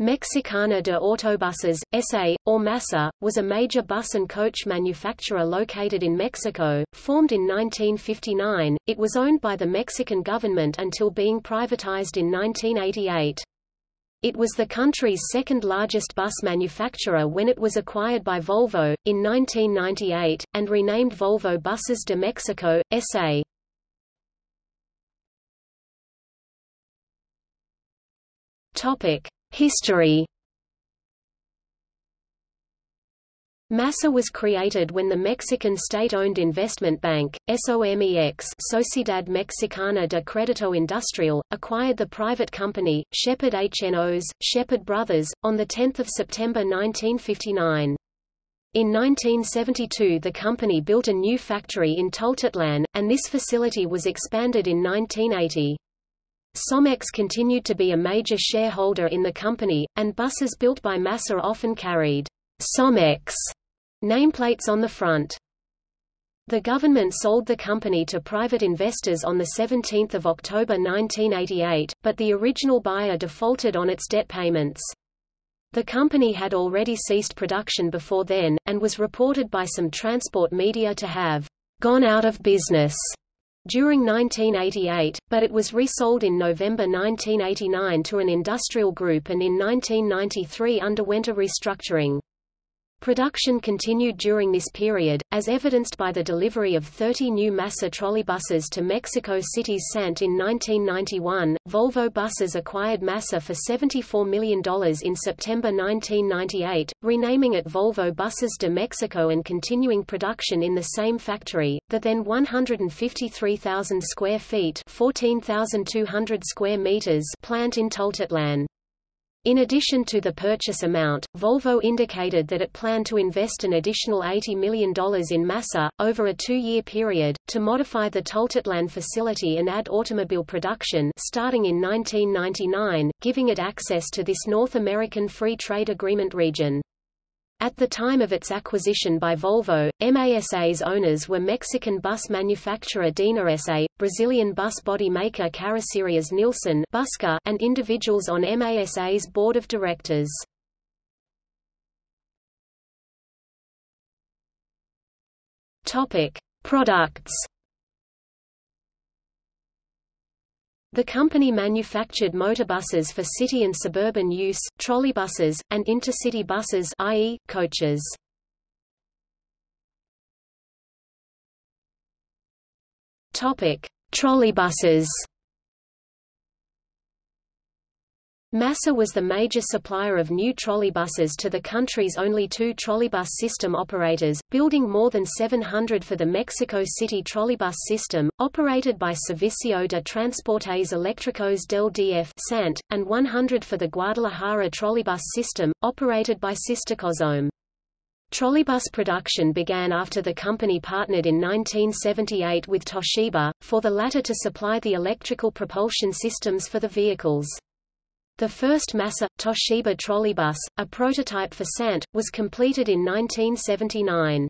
Mexicana de Autobuses, S.A., or MASA, was a major bus and coach manufacturer located in Mexico. Formed in 1959, it was owned by the Mexican government until being privatized in 1988. It was the country's second largest bus manufacturer when it was acquired by Volvo, in 1998, and renamed Volvo Buses de Mexico, S.A. Topic. History MASA was created when the Mexican state-owned investment bank, SOMEX Sociedad Mexicana de Crédito Industrial, acquired the private company, Shepherd HNOs, Shepherd Brothers, on 10 September 1959. In 1972 the company built a new factory in Tultitlán, and this facility was expanded in 1980. Somex continued to be a major shareholder in the company, and buses built by Masa often carried Somex nameplates on the front. The government sold the company to private investors on 17 October 1988, but the original buyer defaulted on its debt payments. The company had already ceased production before then, and was reported by some transport media to have gone out of business during 1988, but it was resold in November 1989 to an industrial group and in 1993 underwent a restructuring. Production continued during this period, as evidenced by the delivery of 30 new Masa trolleybuses to Mexico City's Sant in 1991. Volvo Buses acquired MASA for $74 million in September 1998, renaming it Volvo Buses de Mexico and continuing production in the same factory, the then 153,000 square feet 14,200 square meters plant in Tultitlán. In addition to the purchase amount, Volvo indicated that it planned to invest an additional $80 million in MASA, over a two-year period, to modify the Tultitlán facility and add automobile production starting in 1999, giving it access to this North American Free Trade Agreement region. At the time of its acquisition by Volvo, MASA's owners were Mexican bus manufacturer Dina SA, Brazilian bus body maker Carrocerias Busscar, and individuals on MASA's board of directors. Topic: Products The company manufactured motorbuses for city and suburban use, trolleybuses, and intercity buses i.e., coaches. Topic: Trolleybuses. Masa was the major supplier of new trolleybuses to the country's only two trolleybus system operators, building more than 700 for the Mexico City trolleybus system, operated by Servicio de Transportes Eléctricos del DF (SANT), and 100 for the Guadalajara trolleybus system, operated by Sistecozome. Trolleybus production began after the company partnered in 1978 with Toshiba, for the latter to supply the electrical propulsion systems for the vehicles. The first Masa, Toshiba trolleybus, a prototype for Sant, was completed in 1979.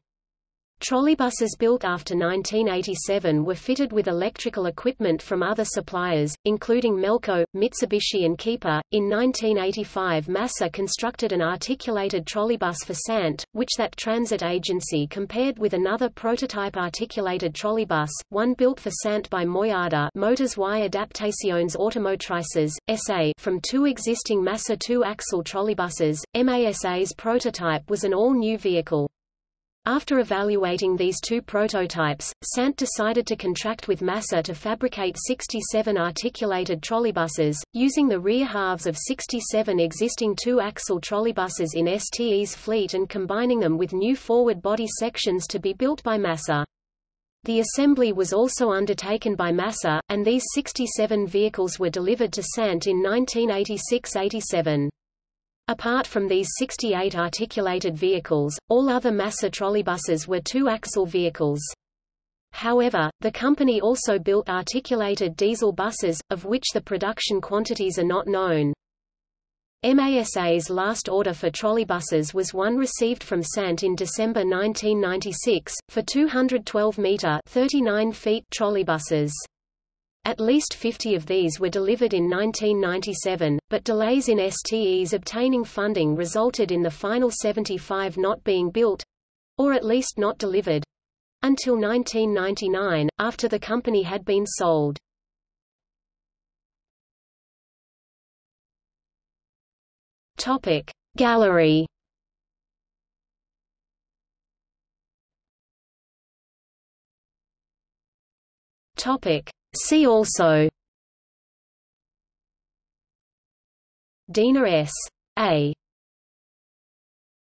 Trolleybuses built after 1987 were fitted with electrical equipment from other suppliers, including Melco, Mitsubishi and Kiepe. In 1985 MASA constructed an articulated trolleybus for Sant, which that transit agency compared with another prototype articulated trolleybus, one built for Sant by Moyada Motors y Adaptaciones Automotrices, S.A. from two existing MASA two-axle trolleybuses. MASA's prototype was an all-new vehicle. After evaluating these two prototypes, Sant decided to contract with MASA to fabricate 67 articulated trolleybuses, using the rear halves of 67 existing two-axle trolleybuses in STE's fleet and combining them with new forward body sections to be built by MASA. The assembly was also undertaken by MASA, and these 67 vehicles were delivered to Sant in 1986–87. Apart from these 68 articulated vehicles, all other Masa trolleybuses were two-axle vehicles. However, the company also built articulated diesel buses, of which the production quantities are not known. MASA's last order for trolleybuses was one received from Sant in December 1996, for 212-metre 39 feet trolleybuses. At least 50 of these were delivered in 1997, but delays in STE's obtaining funding resulted in the final 75 not being built—or at least not delivered—until 1999, after the company had been sold. Topic Gallery Topic See also Dina S. A.